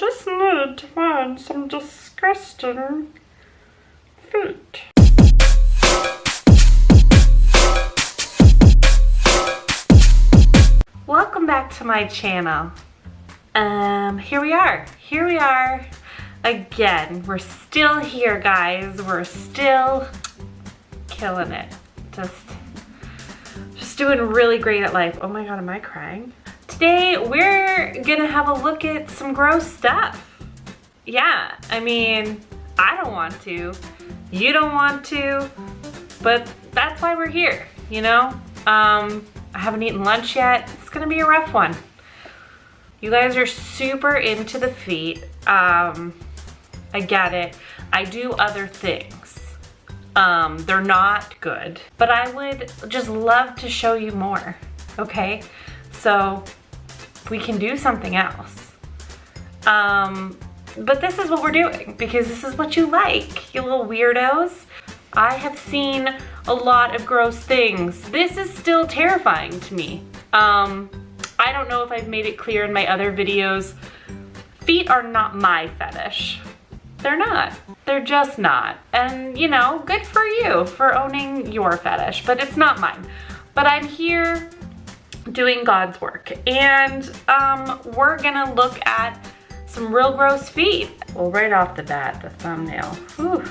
just need to find some disgusting feet. Welcome back to my channel. Um, here we are. Here we are again. We're still here, guys. We're still killing it. Just, just doing really great at life. Oh my God, am I crying? Today, we're gonna have a look at some gross stuff. Yeah, I mean, I don't want to. You don't want to, but that's why we're here, you know? Um, I haven't eaten lunch yet. It's gonna be a rough one. You guys are super into the feet. Um, I get it. I do other things. Um, they're not good, but I would just love to show you more, okay? So we can do something else. Um, but this is what we're doing because this is what you like, you little weirdos. I have seen a lot of gross things. This is still terrifying to me. Um, I don't know if I've made it clear in my other videos. Feet are not my fetish. They're not. They're just not. And you know, good for you for owning your fetish, but it's not mine. But I'm here doing God's work. And um, we're gonna look at some real gross feet. Well, right off the bat, the thumbnail. Whew.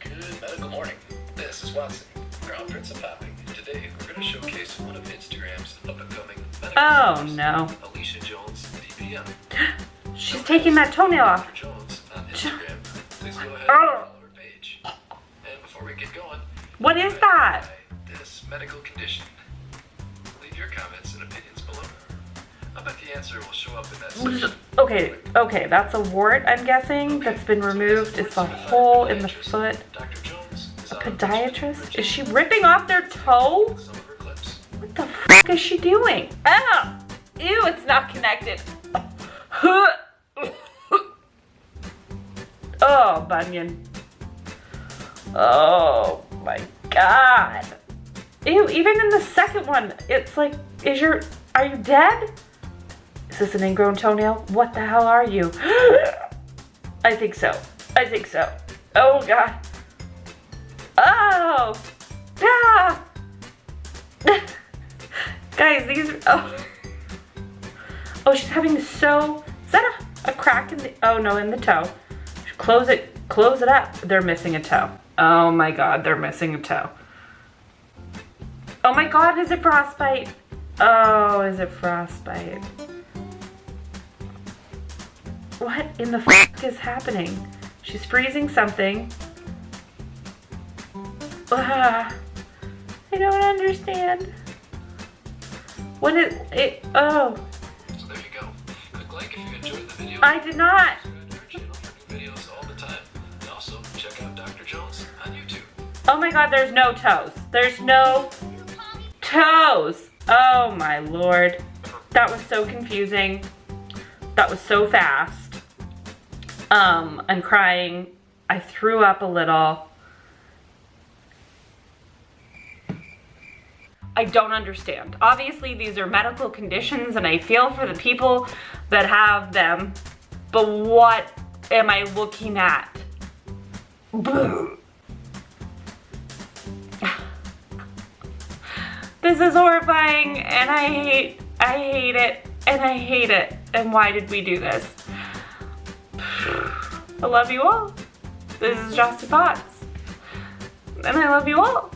Good medical morning. This is Watson, Crown Prince of Popping. Today, we're to showcase one of Instagram's up-and-coming medical Oh stars, no. Alicia Jones, DPM. She's taking that toenail off. Jones on Instagram. Please go ahead and Oh. follow her page. And before we get going, What is that? This medical condition. Leave your comments and opinions below. I bet the answer will show up in that mm, section. Okay, okay, that's a wart, I'm guessing, that's been removed. It's a hole in the foot. Dr. Jones is on Podiatrist? Is she ripping off their toe? some of her clips. What the f is she doing? Oh! Ew, it's not connected. Oh, bunion. Oh my god. Ew, even in the second one, it's like, is your, are you dead? Is this an ingrown toenail? What the hell are you? I think so. I think so. Oh god. Oh! Ah! Guys, these are, oh. Oh, she's having sew, is that a, a crack in the, oh no, in the toe. Close it, close it up. They're missing a toe. Oh my God, they're missing a toe. Oh my God, is it frostbite? Oh, is it frostbite? What in the f is happening? She's freezing something. Ah, I don't understand. What is it? Oh, So there you go. Click like if you enjoyed the video. I did not. Subscribe to our channel for new videos all the time. And also check out Dr. Jones on YouTube. Oh my god, there's no toes. There's no toes. Oh my lord. That was so confusing. That was so fast. Um, I'm crying. I threw up a little. I don't understand. Obviously, these are medical conditions and I feel for the people that have them, but what am I looking at? This is horrifying and I hate, I hate it and I hate it. And why did we do this? I love you all. This is Justin Potts. And I love you all.